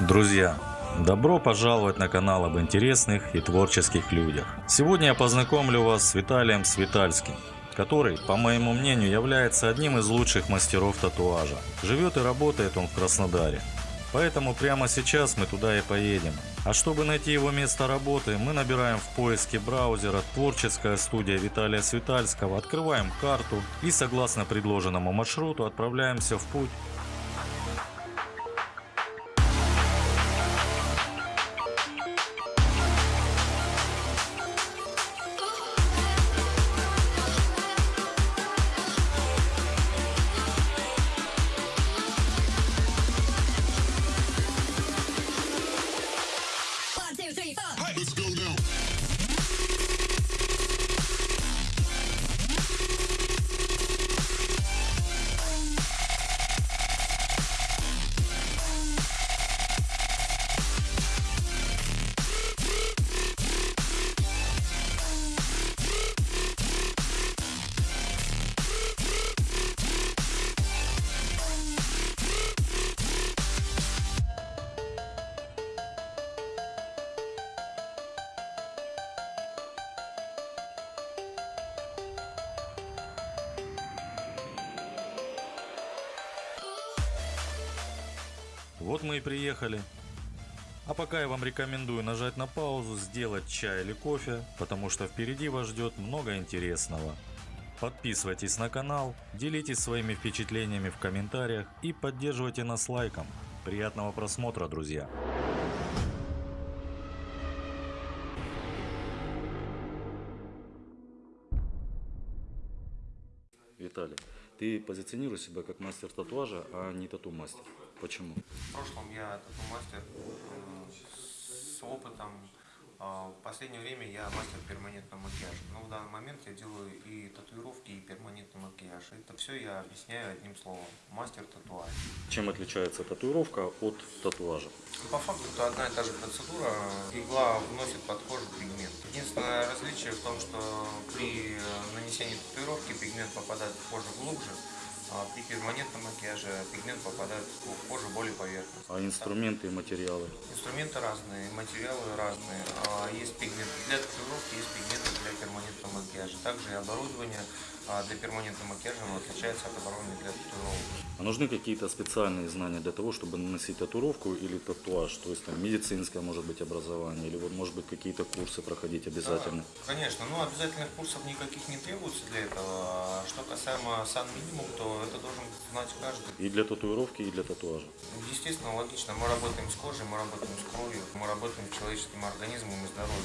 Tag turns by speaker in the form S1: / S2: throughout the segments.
S1: Друзья, добро пожаловать на канал об интересных и творческих людях. Сегодня я познакомлю вас с Виталием Светальским, который, по моему мнению, является одним из лучших мастеров татуажа. Живет и работает он в Краснодаре. Поэтому прямо сейчас мы туда и поедем. А чтобы найти его место работы, мы набираем в поиске браузера «Творческая студия Виталия Светальского», открываем карту и согласно предложенному маршруту отправляемся в путь. Вот мы и приехали. А пока я вам рекомендую нажать на паузу, сделать чай или кофе, потому что впереди вас ждет много интересного. Подписывайтесь на канал, делитесь своими впечатлениями в комментариях и поддерживайте нас лайком. Приятного просмотра, друзья! Виталий, ты позиционируешь себя как мастер татуажа, а не тату-мастер. Почему?
S2: В прошлом я тату-мастер э, с опытом. А В последнее время я мастер перманентного макияжа. Но в данный момент я делаю и татуировки, и перманентный макияж. Это все я объясняю одним словом. Мастер татуаж.
S1: Чем отличается татуировка от татуажа?
S2: По факту это одна и та же процедура. Игла вносит под кожу пигмент. Единственное различие в том, что при нанесении татуировки пигмент попадает в кожу глубже, а при перманентном макияже пигмент попадает в кожу более поверхностно.
S1: А инструменты и материалы?
S2: Инструменты разные, материалы разные. А, Есть пигменты для татуировки, есть пигменты для перманентного макияжа. Также и оборудование а, для перманентного макияжа отличается от оборудования для татуировки.
S1: А нужны какие-то специальные знания для того, чтобы наносить татуировку или татуаж? То есть там медицинское может быть образование, или вот может быть какие-то курсы проходить обязательно?
S2: Да, конечно, но обязательных курсов никаких не требуется для этого. А Что касаемо сан минимум, то это должен знать каждый.
S1: И для татуировки, и для татуажа.
S2: Естественно, логично, мы работаем с кожей, мы работаем с кровью, мы работаем с человеческим организмом и здоровьем.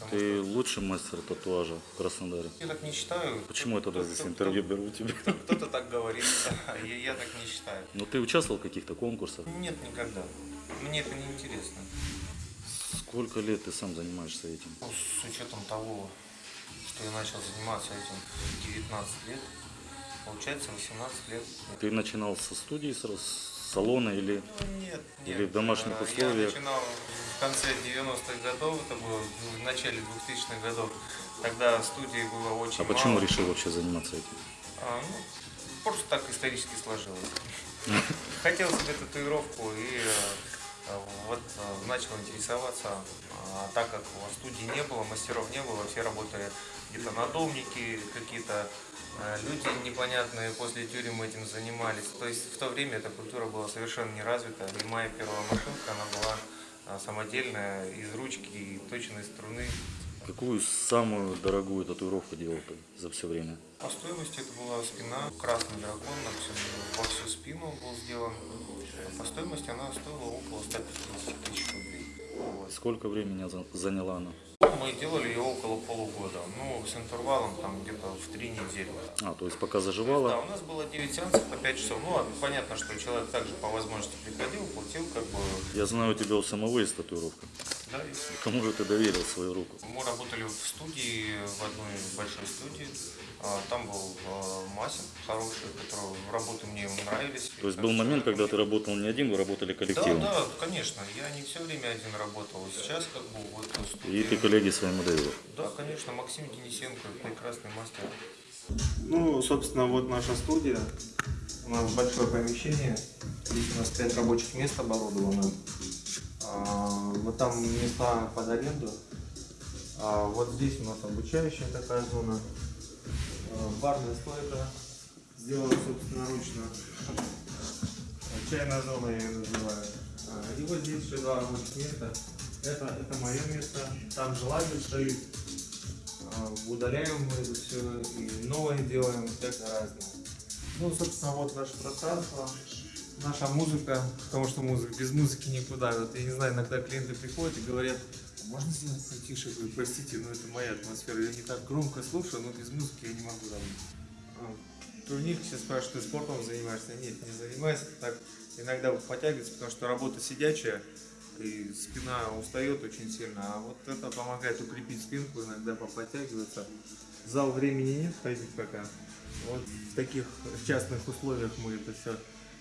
S2: Потому
S1: Ты лучший мастер татуажа в Краснодаре.
S2: я так не считаю.
S1: Почему я тогда
S2: Кто-
S1: здесь
S2: кто-
S1: интервью беру у тебя?
S2: кто- Кто-то так говорит, я, я так не считаю.
S1: Ну ты участвовал в каких-то конкурсах?
S2: Нет, никогда. Мне это не интересно.
S1: Сколько лет ты сам занимаешься этим?
S2: Ну, С учетом того, что я начал заниматься этим в 19 лет, получается 18 лет.
S1: Ты начинал со студии, с салона или...
S2: Ну, Нет, нет.
S1: Или в домашних
S2: А,
S1: условиях?
S2: Я начинал в конце 90-х годов, это было в начале 2000-х годов, когда студии было очень
S1: А почему
S2: мало.
S1: решил вообще заниматься этим?
S2: А, ну, просто так исторически сложилось. Хотел себе татуировку и э, вот э, начал интересоваться. А так как в студии не было, мастеров не было, все работали где-то надомники, какие-то э, люди непонятные после тюрем этим занимались. То есть в то время эта культура была совершенно не развита. И моя первая машинка, она была э, самодельная, из ручки и точной струны.
S1: Какую самую дорогую татуировку делал ты за все время?
S2: По стоимости это была спина, красный дракон на всю, во всю спину был сделан. По стоимости она стоила около 150 тысяч рублей.
S1: Сколько времени за- заняла она?
S2: Мы делали ее около полугода, ну, с интервалом там где-то в три недели.
S1: А, то есть пока
S2: Да,
S1: заживала,
S2: у нас было 9 сеансов по 5 часов. Ну, понятно, что человек также по возможности приходил, платил, как бы,
S1: я знаю, у тебя у самого есть татуировка.
S2: Да, и
S1: Кому же ты доверил свою руку?
S2: Мы работали в студии, в одной большой студии. А, Там был а, Масин хороший, который работы мне нравились.
S1: То есть был момент, когда ты работал не один, вы работали
S2: Да,
S1: коллективом.
S2: да, конечно. Я не все время один работал. Сейчас как бы вот в студии.
S1: И ты коллеги своему доверил.
S2: Да, конечно, Максим Денисенко, прекрасный мастер.
S3: Ну, собственно, вот наша студия. У нас большое помещение. Здесь у нас 5 рабочих мест оборудовано.
S2: А, Вот там места под аренду. А Вот здесь у нас обучающая такая зона. А, Барная стойка. Сделана собственноручно. А, Чайная зона я ее называю. А, И вот здесь еще два рабочих места. Это, это мое место. Там же лагерь стоит. А, Удаляем мы это все и новое делаем, всякое разное. Ну, собственно, вот наше пространство, наша музыка, потому что музыка, без музыки никуда. Вот, я не знаю, иногда клиенты приходят и говорят, «А можно сделать потише? Я простите, но это моя атмосфера, я не так громко слушаю, но без музыки я не могу. А, Турник все спрашивают, ты спортом занимаешься? Нет, не занимаюсь. Так иногда вот подтягивается, потому что работа сидячая, и спина устает очень сильно. А вот это помогает укрепить спинку, иногда поподтягиваться. Зал времени нет ходить пока. Вот в таких частных условиях мы это все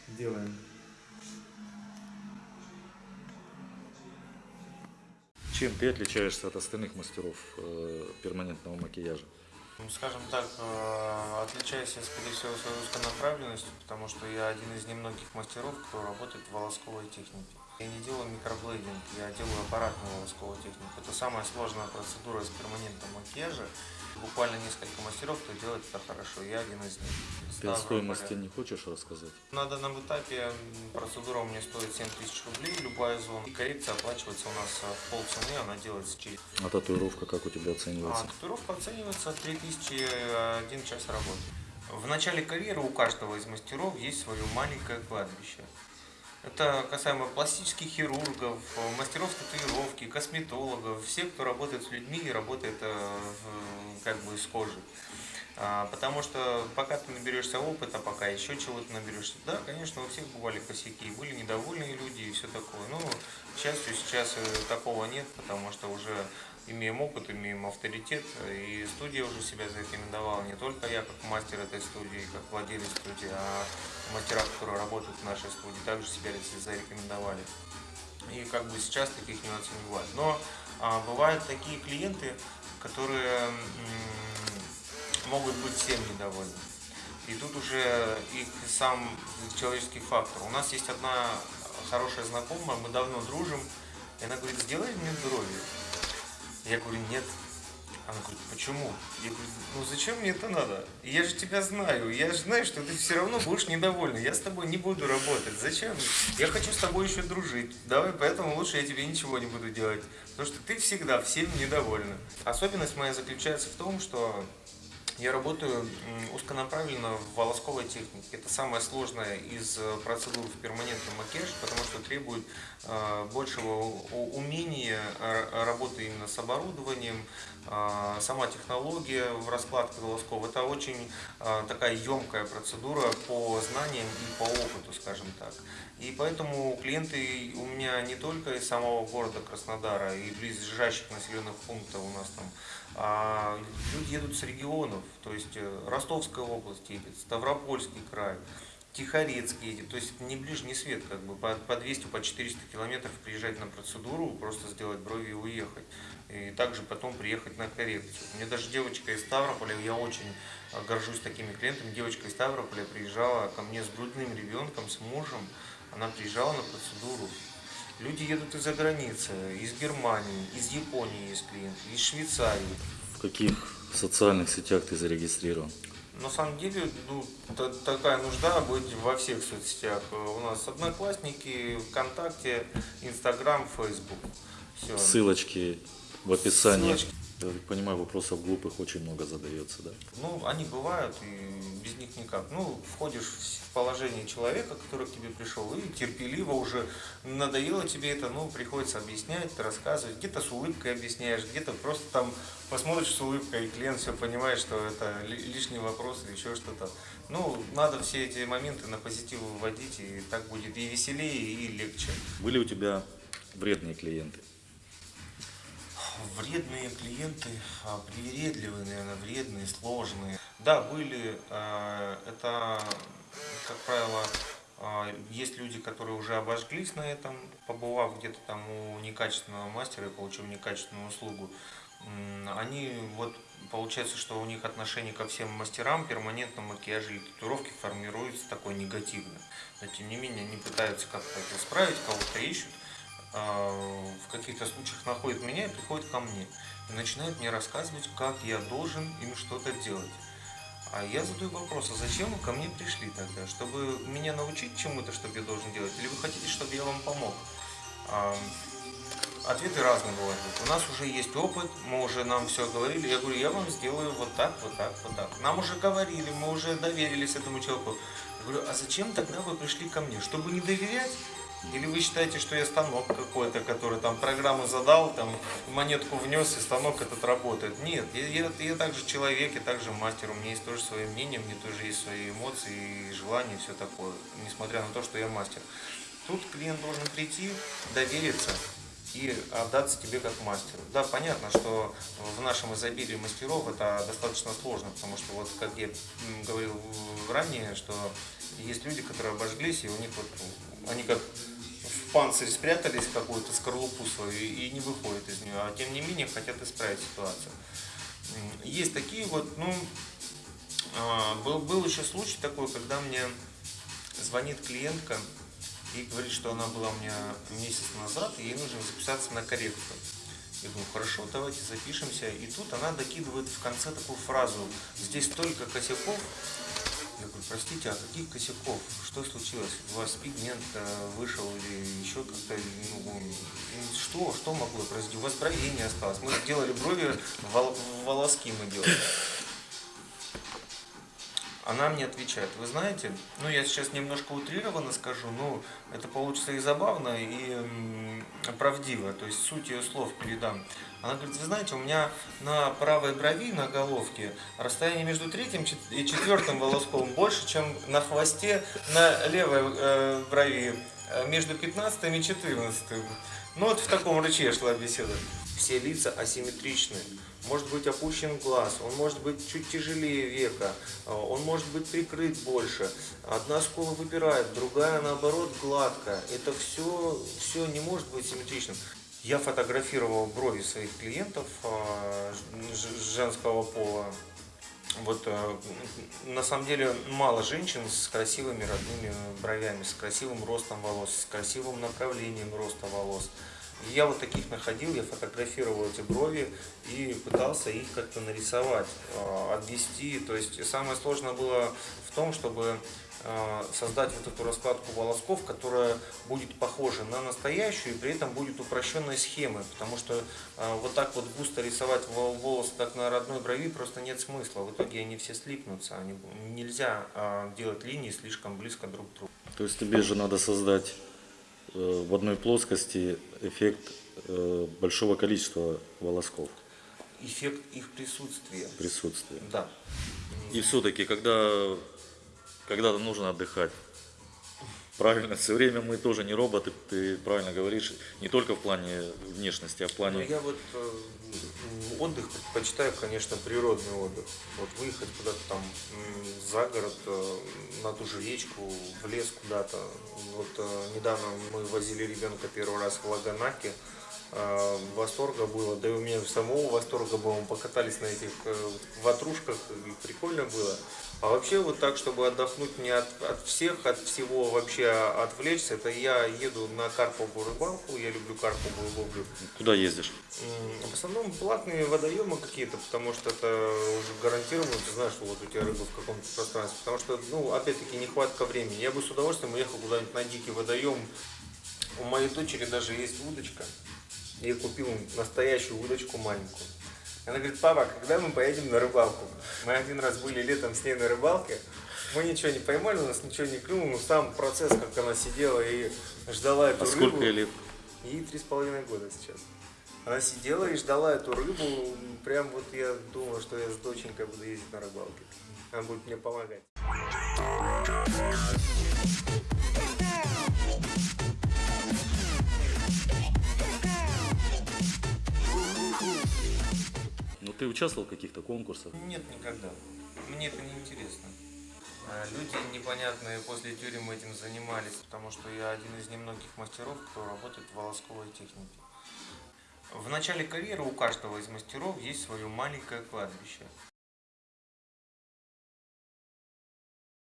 S2: делаем.
S1: Чем ты отличаешься от остальных мастеров э, перманентного макияжа?
S2: Ну, скажем так, э, отличаюсь я, скорее всего, своей узконаправленностью, потому что я один из немногих мастеров, кто работает в волосковой технике. Я не делаю микроблейдинг, я делаю аппаратную волосковую технику. Это самая сложная процедура из перманентного макияжа. Буквально несколько мастеров, кто делает это хорошо. Я один из них.
S1: Ты о стоимости не хочешь рассказать?
S2: На данном этапе процедура у меня стоит 7 тысяч рублей, любая зона. И коррекция оплачивается у нас э, в полцены, она делается через...
S1: А татуировка как у тебя
S2: А
S1: оценивается?
S2: татуировка оценивается 3000 э, один час работы. В начале карьеры у каждого из мастеров есть свое маленькое кладбище. Это касаемо пластических хирургов, мастеров татуировки, косметологов, все, кто работает с людьми и работает э, как бы с кожей. А, Потому что пока ты наберешься опыта, пока еще чего-то наберешься, да, конечно, у всех бывали косяки, были недовольные люди и все такое. Но, к счастью, сейчас э, такого нет, потому что уже имеем опыт, имеем авторитет, и студия уже себя зарекомендовала. Не только я, как мастер этой студии, как владелец студии, а мастера, которые работают в нашей студии, также себя зарекомендовали. И как бы сейчас таких нюансов не бывает. Но а, бывают такие клиенты, которые могут быть всем недовольны. И тут уже их сам человеческий фактор. У нас есть одна хорошая знакомая, мы давно дружим, и она говорит, сделай мне здоровье. Я говорю, нет. Она говорит, почему? Я говорю, ну зачем мне это надо? Я же тебя знаю, я же знаю, что ты все равно будешь недовольна. Я с тобой не буду работать. Зачем? Я хочу с тобой еще дружить. Давай, поэтому лучше я тебе ничего не буду делать. Потому что ты всегда всем недовольна. Особенность моя заключается в том, что я работаю узконаправленно в волосковой технике. Это самая сложная из э, процедур в перманентном макияже, потому что требует э, большего умения э, работы именно с оборудованием, сама технология в раскладке волосков. Это очень такая емкая процедура по знаниям и по опыту, скажем так. И поэтому клиенты у меня не только из самого города Краснодара и близлежащих населенных пунктов у нас там, люди едут с регионов, то есть э, Ростовская область едет, Ставропольский край, Тихорецкий едет, то есть не ближний свет, как бы по, по 200, по 400 километров приезжать на процедуру, просто сделать брови и уехать. И также потом приехать на коррекцию. У меня даже девочка из Ставрополя, я очень э, горжусь такими клиентами, девочка из Ставрополя приезжала ко мне с грудным ребенком, с мужем, она приезжала на процедуру. Люди едут из-за границы, из Германии, из Японии есть клиенты, из Швейцарии.
S1: В каких социальных сетях ты зарегистрирован?
S2: На самом деле, ну, та- такая нужда быть во всех соцсетях. У нас Одноклассники, ВКонтакте, Инстаграм, Фейсбук. Все.
S1: Ссылочки в описании.
S2: Ссылочки.
S1: Я так понимаю, вопросов глупых очень много задается, да?
S2: Ну, они бывают, и без них никак. Ну, входишь в положение человека, который к тебе пришел, и терпеливо уже надоело тебе это, ну, приходится объяснять, рассказывать. Где-то с улыбкой объясняешь, где-то просто там посмотришь с улыбкой, и клиент все понимает, что это ли- лишний вопрос или еще что-то. Ну, надо все эти моменты на позитив выводить, и так будет и веселее, и легче.
S1: Были у тебя вредные клиенты?
S2: Вредные клиенты, а, привередливые, наверное, вредные, сложные. Да, были. э, Это, как правило, а, есть люди, которые уже обожглись на этом, побывав где-то там у некачественного мастера и получив некачественную услугу. Они вот получается, что у них отношение ко всем мастерам перманентного макияжа или татуировки формируется такое негативное. Но тем не менее они пытаются как-то это исправить, кого-то ищут. Э, в каких-то случаях находит меня и приходит ко мне. И начинает мне рассказывать, как я должен им что-то делать. А я задаю вопрос, а зачем вы ко мне пришли тогда? Чтобы меня научить чему-то, что я должен делать? Или вы хотите, чтобы я вам помог? А, Ответы разные бывают. У нас уже есть опыт, мы уже нам все говорили. Я говорю, я вам сделаю вот так, вот так, вот так. Нам уже говорили, мы уже доверились этому человеку. Я говорю, а зачем тогда вы пришли ко мне? Чтобы не доверять? Или вы считаете, что я станок какой-то, который там программу задал, там монетку внес, и станок этот работает? Нет, я, я, я также человек, я также мастер, у меня есть тоже свое мнение, у меня тоже есть свои эмоции и желания, и все такое, несмотря на то, что я мастер. Тут клиент должен прийти, довериться, и отдаться тебе как мастеру. Да, понятно, что в нашем изобилии мастеров это достаточно сложно, потому что вот как я говорил ранее, что есть люди, которые обожглись, и у них вот они как в панцирь спрятались какую-то скорлупу свою и не выходят из нее, а тем не менее хотят исправить ситуацию. Есть такие вот, ну, а, был, был еще случай такой, когда мне звонит клиентка, и говорит, что она была у меня месяц назад, и ей нужно записаться на коррекцию. Я говорю, хорошо, давайте запишемся. И тут она докидывает в конце такую фразу, здесь столько косяков. Простите, а каких косяков? Что случилось? У вас пигмент э, вышел или еще как-то, ну, что, что могло произойти? У вас бровей не осталось. Мы делали брови, вол- волоски мы делали. Она мне отвечает, вы знаете, ну я сейчас немножко утрированно скажу, но это получится и забавно, и правдиво, то есть суть ее слов передам. Она говорит, вы знаете, у меня на правой брови, на головке, расстояние между третьим и четвертым волоском больше, чем на хвосте на левой э, брови, э, между 15 и 14. Ну вот в таком рыче шла беседа. Все лица асимметричны. Может быть опущен глаз, он может быть чуть тяжелее века, э, он может быть прикрыт больше. Одна скула выпирает, другая наоборот гладкая. Это все, все не может быть симметричным. Я фотографировал брови своих клиентов э, женского пола. Вот э, на самом деле мало женщин с красивыми родными бровями, с красивым ростом волос, с красивым направлением роста волос. Я вот таких находил, я фотографировал эти брови и пытался их как-то нарисовать, э, обвести. То есть самое сложное было в том, чтобы э, создать вот эту раскладку волосков, которая будет похожа на настоящую и при этом будет упрощенной схемой, потому что э, вот так вот густо рисовать вол- волосы так на родной брови просто нет смысла. В итоге они все слипнутся, они, нельзя делать линии слишком близко друг к другу.
S1: То есть тебе же надо создать в одной плоскости эффект э, большого количества волосков
S2: Эффект их присутствия.
S1: присутствия.
S2: Да.
S1: И все-таки, когда, когда нужно отдыхать, правильно, все время мы тоже не роботы, ты правильно говоришь, не только в плане внешности, а в
S2: Ну,
S1: плане...
S2: я вот э, отдых предпочитаю, конечно, природный отдых. Вот выехать куда-то там за город, э, на ту же речку, в лес куда-то. Вот э, недавно мы возили ребенка первый раз в Лаганаке. Э, Восторга было, да и у меня самого восторга было. Мы покатались на этих э, ватрушках, и прикольно было. А вообще вот так, чтобы отдохнуть не от, от всех, от всего вообще а отвлечься, это я еду на карповую рыбалку, я люблю карповую ловлю.
S1: Куда ездишь?
S2: В основном платные водоемы какие-то, потому что это уже гарантированно, ты знаешь, что вот у тебя рыба в каком-то пространстве. Потому что, ну, опять-таки, нехватка времени. Я бы с удовольствием уехал куда-нибудь на дикий водоем. У моей дочери даже есть удочка. Я купил настоящую удочку маленькую. Она говорит, папа, когда мы поедем на рыбалку? Мы один раз были летом с ней на рыбалке. Мы ничего не поймали, у нас ничего не клюнуло. Но сам процесс, как она сидела и ждала эту
S1: А
S2: рыбу.
S1: сколько ей лет?
S2: Ей три с половиной года сейчас. Она сидела и ждала эту рыбу. Прям вот я думал, что я с доченькой буду ездить на рыбалке. Она будет мне помогать.
S1: Ты участвовал в каких-то конкурсах?
S2: Нет, никогда. Мне это не интересно. А, Люди непонятные после тюрем этим занимались, потому что я один из немногих мастеров, кто работает в волосковой технике. В начале карьеры у каждого из мастеров есть свое маленькое кладбище.